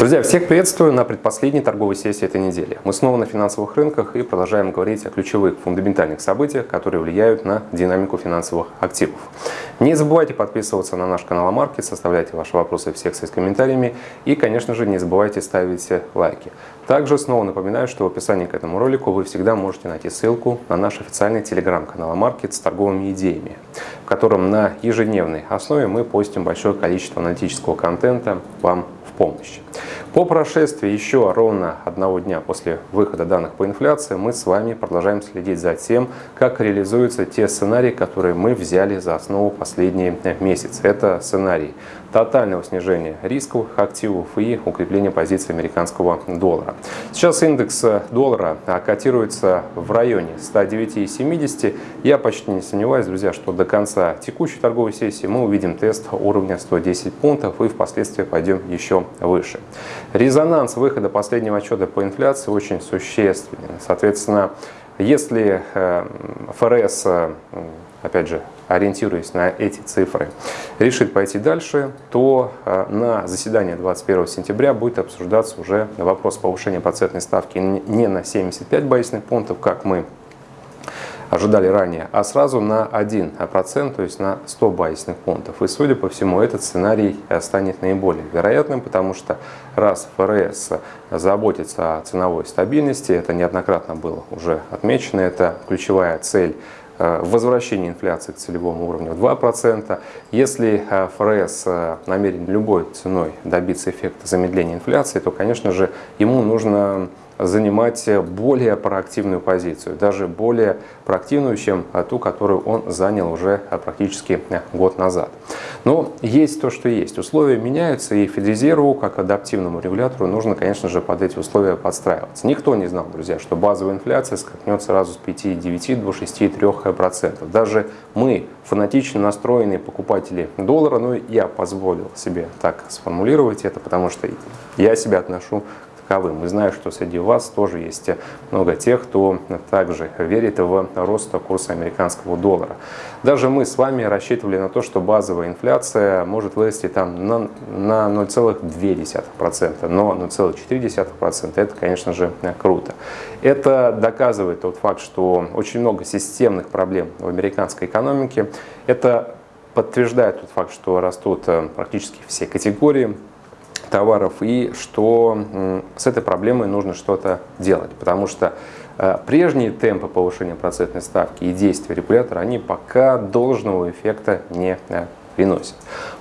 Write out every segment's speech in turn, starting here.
Друзья, всех приветствую на предпоследней торговой сессии этой недели. Мы снова на финансовых рынках и продолжаем говорить о ключевых фундаментальных событиях, которые влияют на динамику финансовых активов. Не забывайте подписываться на наш канал Амаркет, составляйте ваши вопросы в секции с комментариями и, конечно же, не забывайте ставить лайки. Также снова напоминаю, что в описании к этому ролику вы всегда можете найти ссылку на наш официальный телеграм-канал Амаркет с торговыми идеями, в котором на ежедневной основе мы постим большое количество аналитического контента вам в помощь. По прошествии еще ровно одного дня после выхода данных по инфляции мы с вами продолжаем следить за тем, как реализуются те сценарии, которые мы взяли за основу последние месяцы. Это сценарий тотального снижения рисковых активов и укрепления позиции американского доллара. Сейчас индекс доллара котируется в районе 109,70. Я почти не сомневаюсь, друзья, что до конца текущей торговой сессии мы увидим тест уровня 110 пунктов и впоследствии пойдем еще выше. Резонанс выхода последнего отчета по инфляции очень существенен. Соответственно, если э, ФРС, э, опять же, ориентируясь на эти цифры, решит пойти дальше, то э, на заседании 21 сентября будет обсуждаться уже вопрос повышения процентной ставки не на 75 базисных пунктов, как мы ожидали ранее, а сразу на 1%, то есть на 100 базисных пунктов. И, судя по всему, этот сценарий станет наиболее вероятным, потому что раз ФРС заботится о ценовой стабильности, это неоднократно было уже отмечено, это ключевая цель э, возвращение инфляции к целевому уровню 2%. Если э, ФРС э, намерен любой ценой добиться эффекта замедления инфляции, то, конечно же, ему нужно занимать более проактивную позицию, даже более проактивную, чем ту, которую он занял уже практически год назад. Но есть то, что есть. Условия меняются, и Федрезерву, как адаптивному регулятору, нужно, конечно же, под эти условия подстраиваться. Никто не знал, друзья, что базовая инфляция скакнет сразу с 5,9 до 6,3%. Даже мы, фанатично настроенные покупатели доллара, ну, я позволил себе так сформулировать это, потому что я себя отношу таковым. И знаю, что среди вас тоже есть много тех, кто также верит в рост курса американского доллара. Даже мы с вами рассчитывали на то, что базовая инфляция может вырасти там на, на 0,2%, но 0,4% это, конечно же, круто. Это доказывает тот факт, что очень много системных проблем в американской экономике. Это подтверждает тот факт, что растут э, практически все категории товаров и что с этой проблемой нужно что-то делать, потому что э, прежние темпы повышения процентной ставки и действия регулятора, они пока должного эффекта не э, приносят.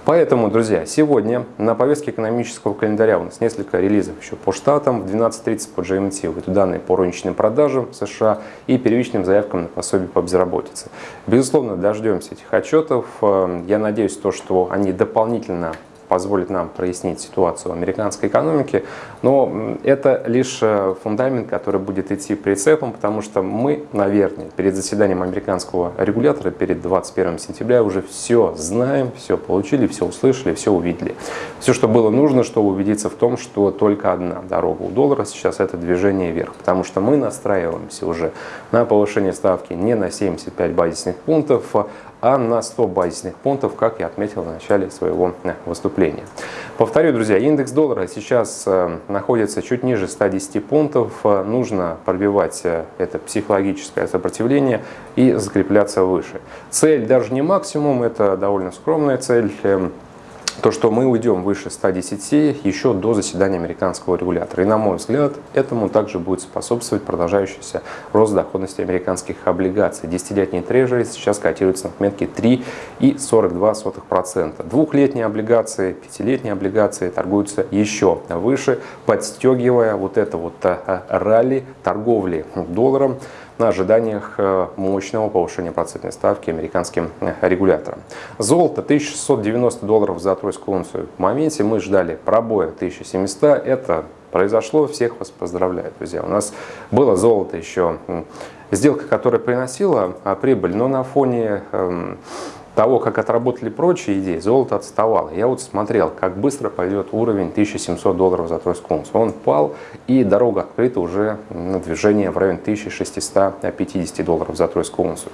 Поэтому, друзья, сегодня на повестке экономического календаря у нас несколько релизов еще по штатам. В 12.30 по GMT выйдут данные по розничным продажам в США и первичным заявкам на пособие по безработице. Безусловно, дождемся этих отчетов. Э, я надеюсь, то, что они дополнительно позволит нам прояснить ситуацию в американской экономике, но это лишь э, фундамент, который будет идти прицепом, потому что мы, наверное, перед заседанием американского регулятора, перед 21 сентября уже все знаем, все получили, все услышали, все увидели. Все, что было нужно, чтобы убедиться в том, что только одна дорога у доллара сейчас это движение вверх, потому что мы настраиваемся уже на повышение ставки не на 75 базисных пунктов, а на 100 базисных пунктов, как я отметил в начале своего э, выступления. Повторю, друзья, индекс доллара сейчас э, находится чуть ниже 110 пунктов. Э, нужно пробивать это психологическое сопротивление и закрепляться выше. Цель даже не максимум, это довольно скромная цель эм, то, что мы уйдем выше 110 еще до заседания американского регулятора. И на мой взгляд, этому также будет способствовать продолжающийся рост доходности американских облигаций. Десятилетние трежери сейчас котируются на отметке 3,42%. Двухлетние облигации, пятилетние облигации торгуются еще выше, подстегивая вот это вот э, ралли торговли долларом на ожиданиях э, мощного повышения процентной ставки американским э, регулятором. Золото 1690 долларов за тройскую унцию. В моменте мы ждали пробоя 1700. Это произошло. Всех вас поздравляю, друзья. У нас было золото еще, сделка, которая приносила а, прибыль, но на фоне эм, того, как отработали прочие идеи, золото отставало. Я вот смотрел, как быстро пойдет уровень 1700 долларов за тройскую унцию. Он пал, и дорога открыта уже на движение в районе 1650 долларов за тройскую унцию.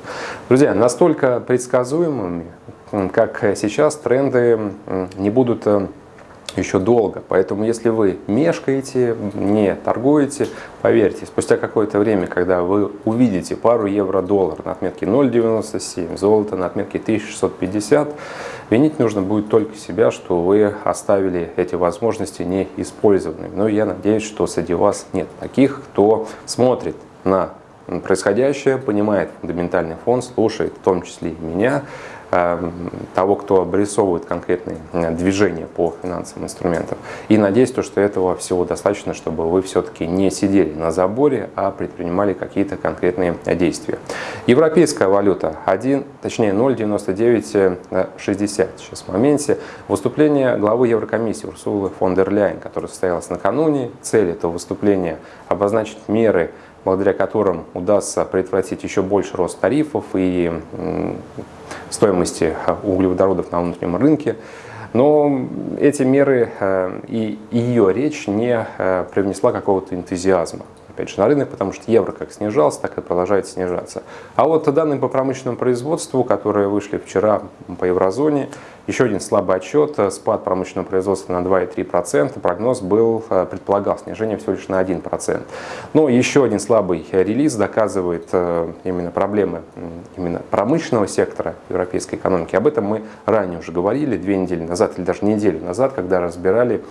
Друзья, настолько предсказуемыми, как сейчас, тренды не будут э, еще долго. Поэтому если вы мешкаете, не торгуете, поверьте, спустя какое-то время, когда вы увидите пару евро-доллар на отметке 0,97, золото на отметке 1650, винить нужно будет только себя, что вы оставили эти возможности неиспользованными. Но я надеюсь, что среди вас нет таких, кто смотрит на происходящее, понимает фундаментальный фон, слушает в том числе и меня, того, кто обрисовывает конкретные э, движения по финансовым инструментам. И надеюсь, то, что этого всего достаточно, чтобы вы все-таки не сидели на заборе, а предпринимали какие-то конкретные действия. Европейская валюта 1, точнее 0,9960 сейчас в моменте. Выступление главы Еврокомиссии Урсулы фон дер Ляйен, которое состоялось накануне. Цель этого выступления обозначить меры благодаря которым удастся предотвратить еще больше рост тарифов и стоимости э, углеводородов на внутреннем рынке. Но эти меры э, и ее речь не э, привнесла какого-то энтузиазма опять же, на рынок, потому что евро как снижался, так и продолжает снижаться. А вот данные по промышленному производству, которые вышли вчера по еврозоне, еще один слабый отчет, спад промышленного производства на 2,3%, прогноз был, э, предполагал снижение всего лишь на 1%. Но еще один слабый релиз доказывает э, именно проблемы именно промышленного сектора европейской экономики. Об этом мы ранее уже говорили, две недели назад или даже неделю назад, когда разбирали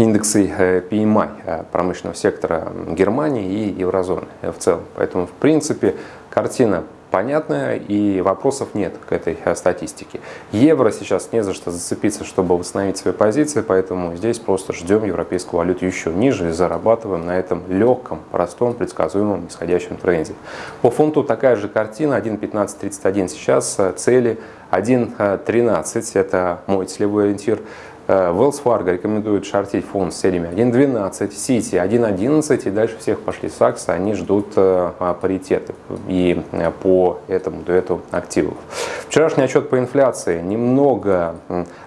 индексы э, PMI э, промышленного сектора Германии и еврозоны в целом. Поэтому, в принципе, картина понятная и вопросов нет к этой э, статистике. Евро сейчас не за что зацепиться, чтобы восстановить свои позиции, поэтому здесь просто ждем европейскую валюту еще ниже и зарабатываем на этом легком, простом, предсказуемом нисходящем тренде. По фунту такая же картина, 1.1531 сейчас, цели 1.13, это мой целевой ориентир. Э, Wells Fargo рекомендует шортить фонд с целями 1.12, City 1.11 и дальше всех пошли Саксы, они ждут э, паритеты и э, по этому дуэту активов. Вчерашний отчет по инфляции немного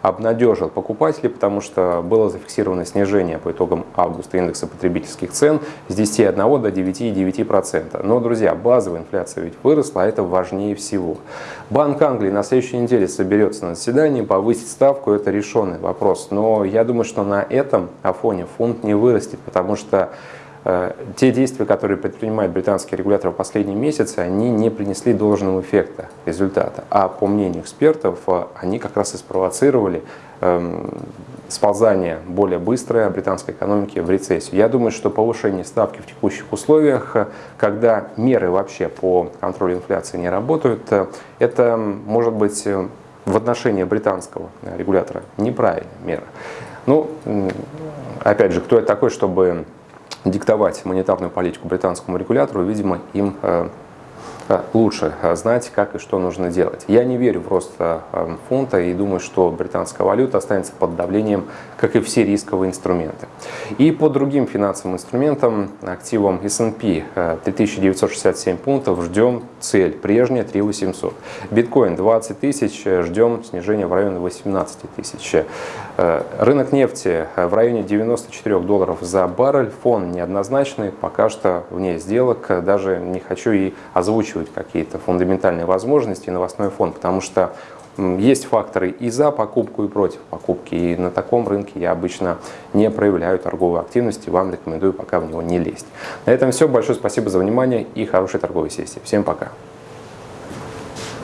обнадежил покупателей, потому что было зафиксировано снижение по итогам августа индекса потребительских цен с 10,1 до 9,9%. Но, друзья, базовая инфляция ведь выросла, а это важнее всего. Банк Англии на следующей неделе соберется на заседании, повысить ставку – это решенный вопрос. Но я думаю, что на этом фоне фунт не вырастет, потому что э, те действия, которые предпринимает британский регулятор в последние месяцы, они не принесли должного эффекта, результата. А по мнению экспертов, э, они как раз и спровоцировали эм, сползание более быстрое британской экономики в рецессию. Я думаю, что повышение ставки в текущих условиях, когда меры вообще по контролю инфляции не работают, это может быть в отношении британского регулятора неправильная мера. Ну, опять же, кто это такой, чтобы диктовать монетарную политику британскому регулятору, видимо, им э, Э, лучше э, знать, как и что нужно делать. Я не верю в рост э, фунта и думаю, что британская валюта останется под давлением, как и все рисковые инструменты. И по другим финансовым инструментам, активам S&P 3967 пунктов, ждем цель, прежняя 3800. Биткоин 20 тысяч, ждем снижения в районе 18 тысяч. Рынок нефти в районе 94 долларов за баррель, фон неоднозначный, пока что вне сделок, даже не хочу и озвучивать какие-то фундаментальные возможности новостной фон, потому что есть факторы и за покупку, и против покупки. И на таком рынке я обычно не проявляю торговой активности. Вам рекомендую пока в него не лезть. На этом все. Большое спасибо за внимание и хорошей торговой сессии. Всем пока.